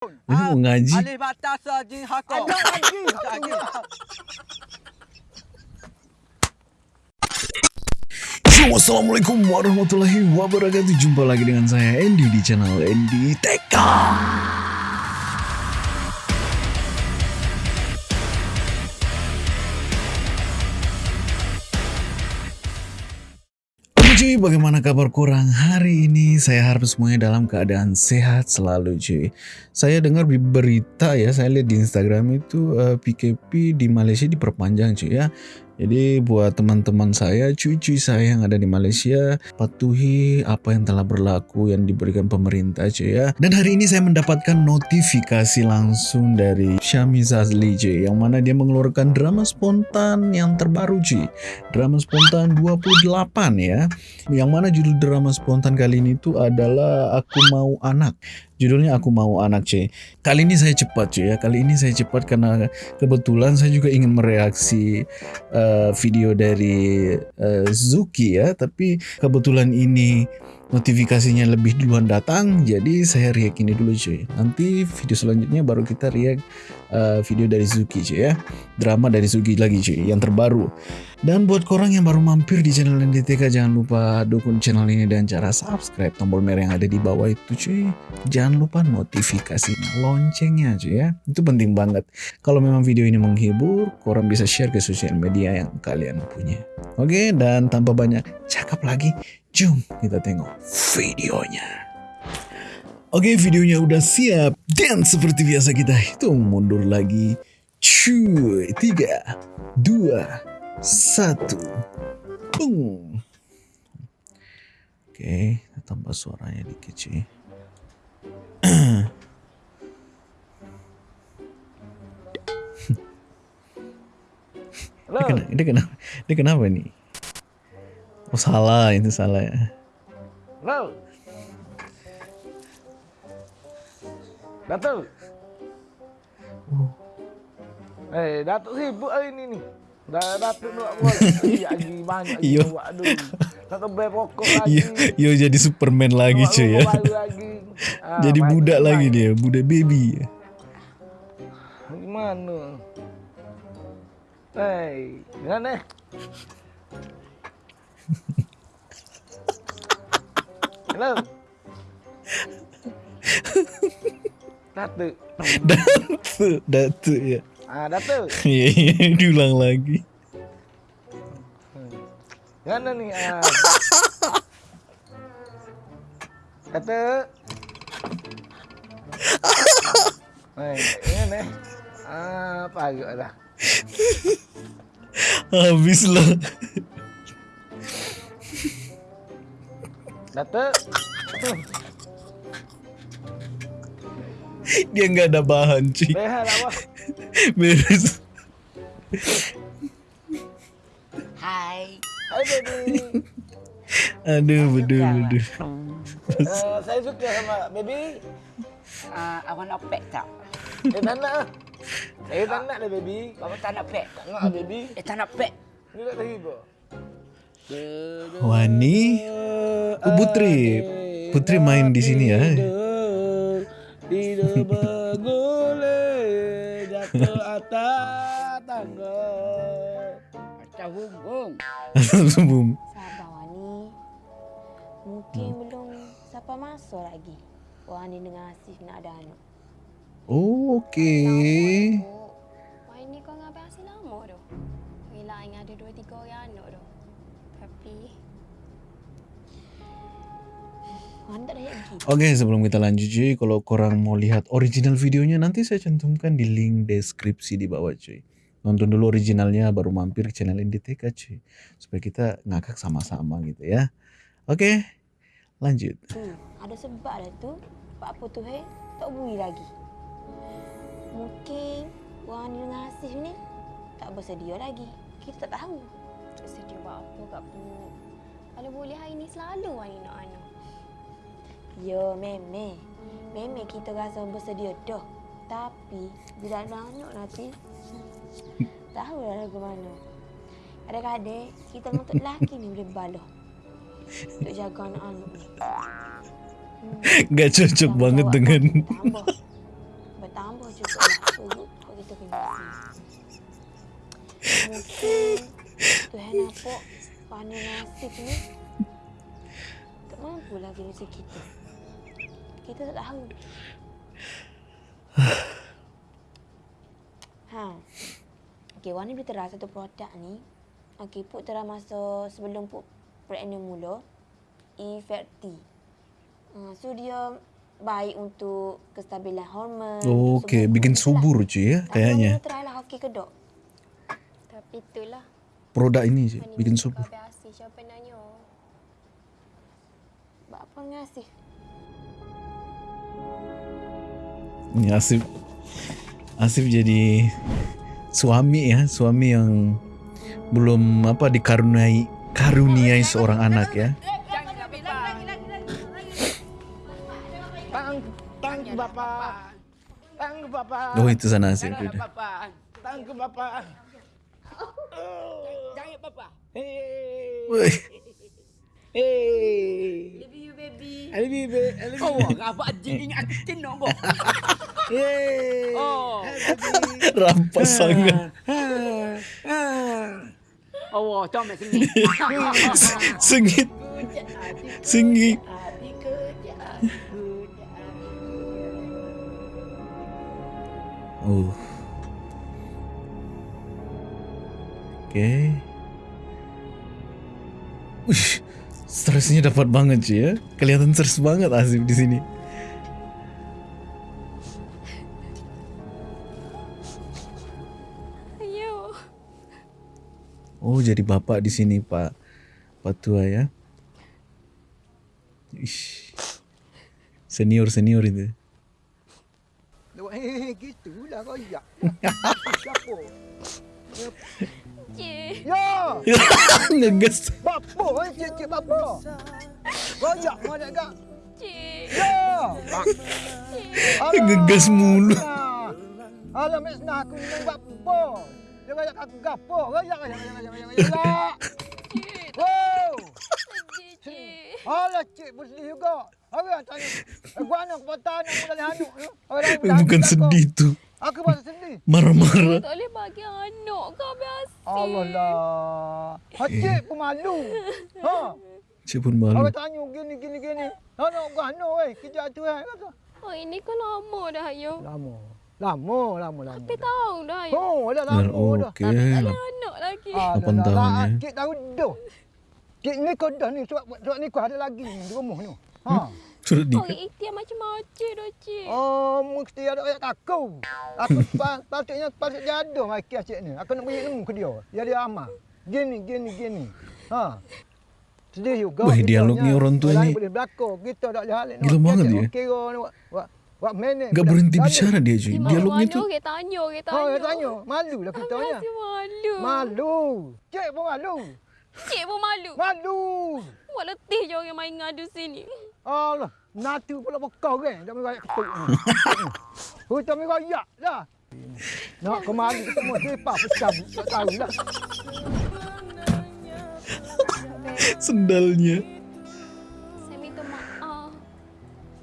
Ini mau ngaji. Alih batas jin hakok. Ada lagi. Lagi. Yo, Assalamualaikum warahmatullahi wabarakatuh Jumpa lagi dengan saya Andy di channel Andy Teka cuy, bagaimana kabar kurang hari ini? Saya harap semuanya dalam keadaan sehat selalu cuy. Saya dengar di berita ya, saya lihat di Instagram itu eh, PKP di Malaysia diperpanjang cuy ya. Jadi buat teman-teman saya, cuy-cuy saya yang ada di Malaysia, patuhi apa yang telah berlaku yang diberikan pemerintah cuy ya. Dan hari ini saya mendapatkan notifikasi langsung dari Syami Zazli cuy, yang mana dia mengeluarkan drama spontan yang terbaru cuy. Drama spontan 28 ya. Yang mana judul drama spontan kali ini tuh adalah Aku Mau Anak. Judulnya Aku Mau Anak cuy. Kali ini saya cepat cuy ya. Kali ini saya cepat karena kebetulan saya juga ingin mereaksi uh, video dari uh, Zuki ya. Tapi kebetulan ini notifikasinya lebih duluan datang. Jadi saya react ini dulu cuy. Nanti video selanjutnya baru kita react uh, video dari Zuki cuy ya. Drama dari Zuki lagi cuy. Yang terbaru. Dan buat korang yang baru mampir di channel NDTK jangan lupa dukung channel ini dan cara subscribe tombol merah yang ada di bawah itu cuy. Jangan lupa notifikasinya, loncengnya cuy ya. Itu penting banget. Kalau memang video ini menghibur, korang bisa share ke sosial media yang kalian punya. Oke, dan tanpa banyak cakap lagi, jom kita tengok videonya. Oke, videonya udah siap. Dan seperti biasa kita hitung mundur lagi. Cuy, tiga, dua, satu. Boom. Oke, kita tambah suaranya dikit cuy. Dia kenapa, dia kenapa, dia kenapa nih? Oh salah, itu salah ya. Hello. Datuk. Eh, Datuk sibuk hari ni ni. Dah Datuk nak buat lagi banyak Iyo. buat aduh. Nak kebel pokok lagi. Yo, yo jadi Superman lagi cuy ya. lagi. Ah, Jadi main- budak lagi dia, budak baby. Gimana? Hei, jangan eh. Hello. Datuk. Datuk, datuk ya. Ah, Datuk. Iya, iya, diulang lagi. Mana ni? Ah. Datuk. Hei, jangan eh. Ah, pagak dah. Habis lah. Datuk. Dia nggak ada bahan cuy. Rehat apa? Beres. Hai. Hai baby. Aduh, betul, betul. Uh, saya suka sama baby. Uh, awak nak pek tak? Eh tak nak. Saya tak nak dah baby. Bapa tak nak pek? Tak nak baby. Eh tak nak pek. Ni tak terhibur. Wani. Oh, Putri. Putri main di sini ya. Tidak bergoleh jatuh atas tangga. Macam hubung. Boom. Sabar Wani. Mungkin belum siapa masuk lagi. Wani dengan Asif nak ada anak. Oh, Okey. Wani kau ngapain asyik lama tu? Gila yang ada dua tiga orang anak tu. Tapi Oke, sebelum kita lanjut cuy, kalau korang mau lihat original videonya nanti saya cantumkan di link deskripsi di bawah cuy. Nonton dulu originalnya baru mampir ke channel NDTK cuy. Supaya kita ngakak sama-sama gitu ya. Oke, lanjut. Hmm, ada sebab dah tu. Pak apa tu he? Tak bui lagi. Mungkin Wani dengan Asif ni tak bersedia lagi. Kita tak tahu. Tak sedia buat apa kat Pu. Kalau boleh hari ni selalu Wani nak anak. Ya, meme. Meme kita rasa bersedia dah. Tapi bila nak anak nanti tahu lah lagu mana. Kadang-kadang kita untuk lelaki ni boleh baloh. Untuk jaga anak-anak ni. Hmm. Gak cocok banget dengan tambah. tambah juga lah. Kau kita kena Mungkin Tuhan nampak Fana nasib ni tak mampu lagi rezeki kita. Kita tak tahu. ha. Okey, Wani boleh terang satu produk ni. Okey, Puk terang masa sebelum Puk pregnant mula. E-Ferti. Uh, so dia baik untuk kestabilan hormon. Oh, Okey, bikin lah. subur je ya kayaknya. Wani try lah okey ke dok? Tapi itulah. Produk ini je bikin subur. Siapa nanya. Buat apa ngasih? Ini Asif Asif jadi suami ya, suami yang belum apa dikaruniai karuniai seorang anak ya. Tang tang ke bapa. Tang ke bapa. Oh itu sana Asif. Tang ke Udah. bapa. Tang ke bapa. Jangan papa. Hey. Hey. Love you baby. I love you. I love Oh, apa anjing ingat aku cendok kau. Hey. Oh. rampas sangat. Oh, jom sini. Sengit. Sengit. Hati kerja. Oh. Okay. Uish, stresnya dapat banget sih ya. Kelihatan stres banget Asif di sini. Ayo. Oh, jadi bapak di sini Pak Pak Tua ya. Ish. Senior senior itu. Gitulah kau ya. Siapa? Cik. Ya, Ngegas. bapa, eh, cik-cik bapa. Royak mana gak? Cik. Ya. Ngegas mulu. Alah, mek senang aku ni bapa. Dia royak aku gapo? Royak, royak, royak, royak, royak. Cik. Wow. Cik. Alah, cik pun sedih juga. Orang tanya, eh, gua anak kepatan nak mula anak tu. Bukan sedih tuh. Aku pun sedih. Marah-marah. Tak boleh bagi anak kau biasa. Allah lah. Ha, cik pun malu. Ha. Cik pun malu. Orang tanya gini, gini, gini. Anak gua anak weh. Kerja tu. Kata. Oh, ini kan lama dah, ayo. Lama. Lama, lama, lama. Tapi tahu dah, ayo. Oh, dah lama Oh, dah. okey. Tak ada anak lagi. Ah, dah, dah, tahun, dah. ya. Cik tahu dah. Cik ni kau dah ni. Surat, surat ni kau ada lagi di rumah ni. Ha. Sudah Oh, nikah. ikhtiar macam-macam dah, cik. Oh, mesti ada ayat aku. Aku pa- patutnya patut jaduh mai kes cik ni. Aku nak beri ilmu ke dia. Dia dia amal. Gini, gini, gini. Ha. Sedih juga. Kitanya. dialog ni orang tua ni boleh berlakon. Kita tak boleh halik. gila banget dia. Kira ni buat manage. Gak berhenti bicara dia cuy. Di Dialognya mana tuh orang tanya, orang tanya. Oh, dia tanya. Malu lah kita ni. masih malu. Malu. Cik pun malu. Cik pun malu. Malu. Buat letih je orang main ngadu sini. Allah. Natu pula bekau kan. Tak boleh ketuk ni. Hutan mi royak dah. Nak kemari ketemu siapa pecah tak tahu lah. sendalnya. Saya minta maaf.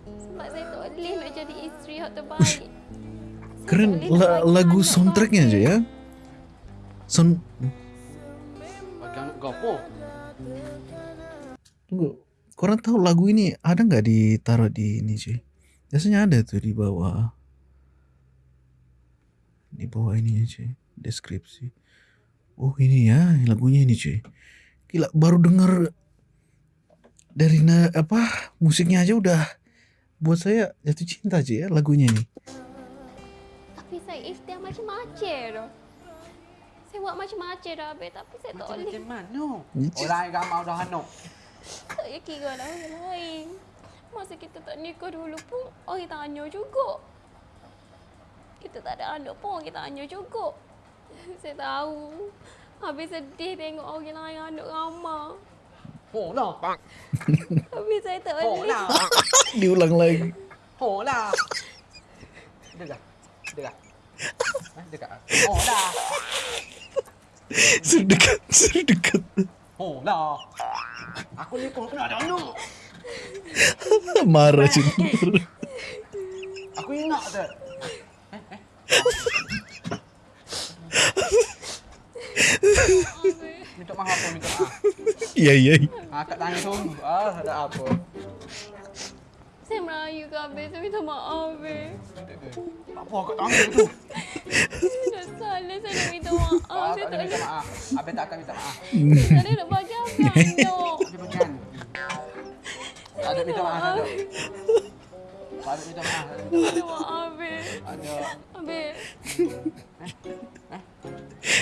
Sebab saya tak boleh nak jadi isteri yang terbaik. Keren tak boleh la- lagu soundtracknya aja ya. Sound Bagi anak kau apa? Tunggu. Korang tahu lagu ini ada nggak ditaruh di ini cuy? Biasanya ada tuh di bawah. Di bawah ini cuy. Deskripsi. Oh ini ya lagunya ini cuy. Gila baru denger dari na, apa musiknya aja udah buat saya jatuh cinta cuy ya lagunya ini. Tapi saya ikhtiar macam-macam dah. Saya buat macam-macam dah habis tapi saya tak boleh. Macam mana? Orang yang ramai dah anak. Tak payah kira lah orang lain. Masa kita tak nikah dulu pun orang tanya juga. Kita tak ada anak pun orang tanya juga. Saya tahu. Habis sedih tengok orang lain anak ramah. Oh lah. Habis saya tak Oh boleh. lah. Diulang lagi. Oh lah. Dekat. Dekat. Ha, dekat. Oh lah. Sedekat, sedekat. Oh lah. Aku ni pun kena ada anak. Marah cuy. Aku ingat tu. Minta maaf apa minta maaf. Iya iya. Ah, kat tangan tunggu. Ah, ada apa? Saya merayu ke Abang. Saya minta maaf, Abang. Apa kat tangan tu? Saya dah salah. Saya nak minta maaf. Ah, Saya tak tak ada minta nak. maaf. Abang tak akan minta maaf. Saya tak nak bagi Abang. Dia bukan. Tak ada minta maaf. Tak ada. Tak ada minta maaf. Minta maaf. Ada. Abang.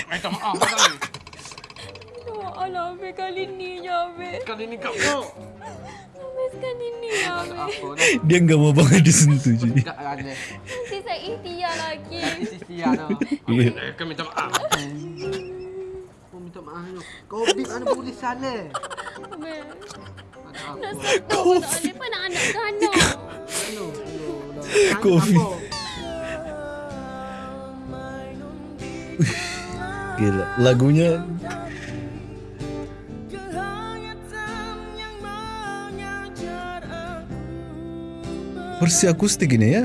Minta maaf. Ada. Ya Abang. Kali ni je, Abang. Kali ni kau. Abang, sekali ni. Apa dah? Dia nggak mau banget disentuh. Tak ada. Nanti saya ikhtiar lagi. Sisi ana. Iya. Kau minta maaf. Kau minta maaf tu. Kau big ana boleh salah. Abang. Sentuh pun tak boleh. Anak ke. Apa? Gila. Lagunya versi akustik ini ya.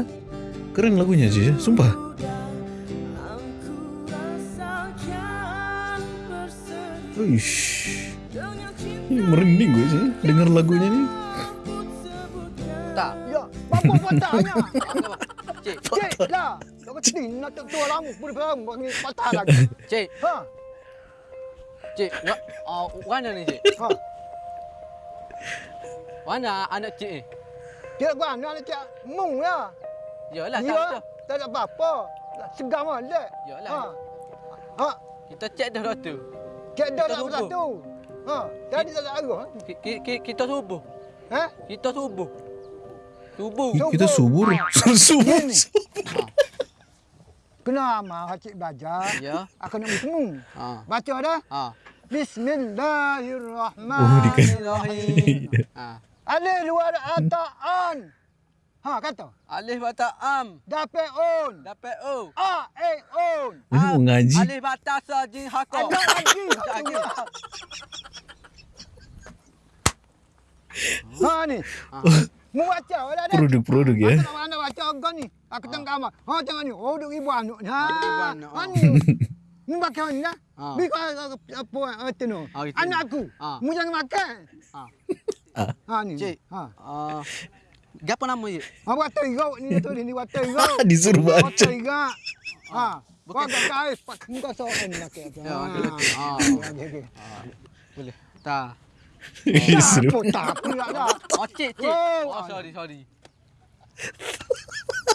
Keren lagunya cuy ya. Sumpah. Uish. Ini merinding gue sih dengar lagunya nih. Tak. Ya, apa patahnya? Cik, Cik lah. Tak kecil nak tak tua lama pun dia bagi patah lagi. cik, Ha. cik. Wa, oh, mana ni cik? Ha. Mana anak cik ni? Dia gua nak cak mung ya. Yalah, tak Ya. Tak ada apa-apa. Segar molek. Yalah. Ha. Ha. Kita cek dah doktor. Cik dah satu. Ha. Tadi tak ada ki- ki- Kita subuh. Ha? Kita subuh. Subuh. Kita subur. subur. Ini. Kena amal cik baca. Ya. Aku nak bertemu. Ha. Baca dah. Ha. Oh. Bismillahirrahmanirrahim. Ha. Alif luar ataan. Ha kata. Alif bata am. Dapat on. Dapat o. A e on. Ini mau ngaji. Alif bata sajin hako. Ada lagi. Tak lagi. Ha ni. Mu baca wala dah. Produk-produk ya. Aku nak anda baca agak ni. Aku tengok kamar. Ha tengok ni. Oh duk ibu anak ni. Ha. Ha oh. ni. Mu makan ni lah. Ha. Bi kau apa itu no. Ha. Anak aku. Ha. Mu jangan makan. Ha. Ha ni. Cik. Ha. Ah. Gapo nama cik? Ha buat terigau ni tu ni buat terigau. Disuruh baca. Ha. Buat Bukan- kau pak muka soal ni nak. Ya, okey, okey. Ha. Okey okey. Boleh. Tak. Disuruh. Apa tak apa lah dah. Cik, cik. Oh, sorry, sorry.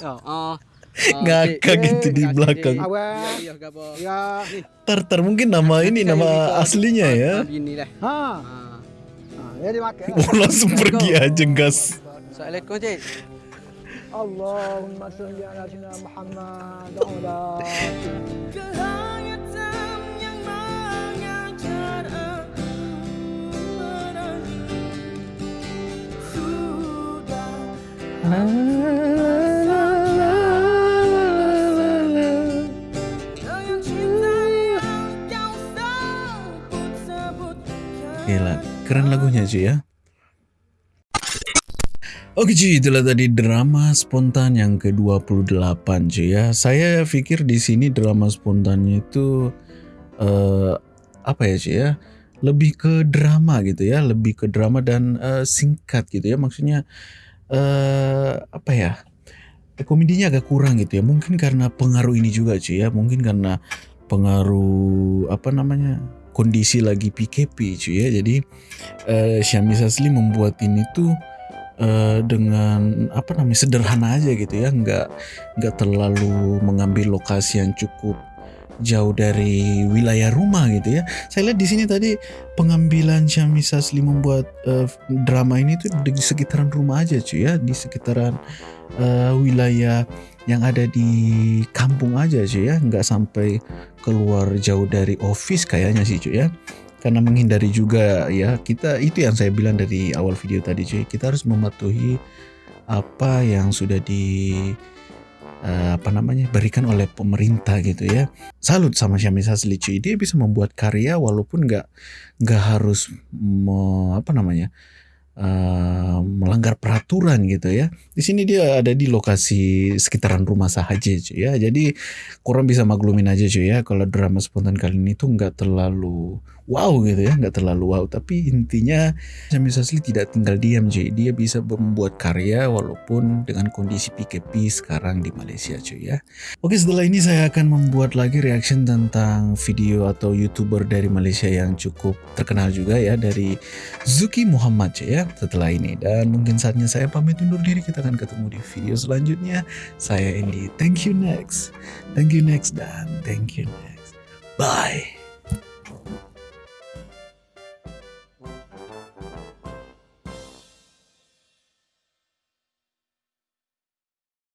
Ya, ah. Ngakak gitu di belakang. Ya, ya. Ya. Tartar mungkin nama ini nama aslinya ya. Begini lah. Ha. Ha, jadi makan. Oh, langsung pergi aja gas. Assalamualaikum, cik. Allahumma salli ala sayyidina Muhammad wa ala Gila, keren lagunya cuy ya. Oke cuy, itulah tadi drama spontan yang ke-28 cuy ya. Saya pikir di sini drama spontannya itu eh apa ya cuy ya? Lebih ke drama gitu ya, lebih ke drama dan eh, singkat gitu ya. Maksudnya eh apa ya? Komedinya agak kurang gitu ya. Mungkin karena pengaruh ini juga cuy ya. Mungkin karena pengaruh apa namanya? kondisi lagi PKP cuy ya. Jadi eh Syami Sasli membuat ini tuh eh, dengan apa namanya sederhana aja gitu ya, nggak nggak terlalu mengambil lokasi yang cukup jauh dari wilayah rumah gitu ya. Saya lihat di sini tadi pengambilan Syami Sasli membuat eh, drama ini tuh di sekitaran rumah aja cuy ya, di sekitaran eh, wilayah yang ada di kampung aja cuy ya, nggak sampai keluar jauh dari office kayaknya sih cuy ya. Karena menghindari juga ya kita itu yang saya bilang dari awal video tadi cuy. Kita harus mematuhi apa yang sudah di apa namanya berikan oleh pemerintah gitu ya salut sama Syami Sasli cuy dia bisa membuat karya walaupun nggak nggak harus me- apa namanya uh, melanggar peraturan gitu ya. Di sini dia ada di lokasi sekitaran rumah sahaja cuy ya. Jadi kurang bisa maklumin aja cuy ya kalau drama spontan kali ini tuh nggak terlalu wow gitu ya, nggak terlalu wow. Tapi intinya Sami Sasli tidak tinggal diam cuy. Dia bisa membuat karya walaupun dengan kondisi PKP sekarang di Malaysia cuy ya. Oke setelah ini saya akan membuat lagi reaction tentang video atau youtuber dari Malaysia yang cukup terkenal juga ya dari Zuki Muhammad cuy ya setelah ini. Dan mungkin saatnya saya pamit undur diri. Kita akan ketemu di video selanjutnya. Saya Andy. Thank you next. Thank you next dan thank you next. Bye.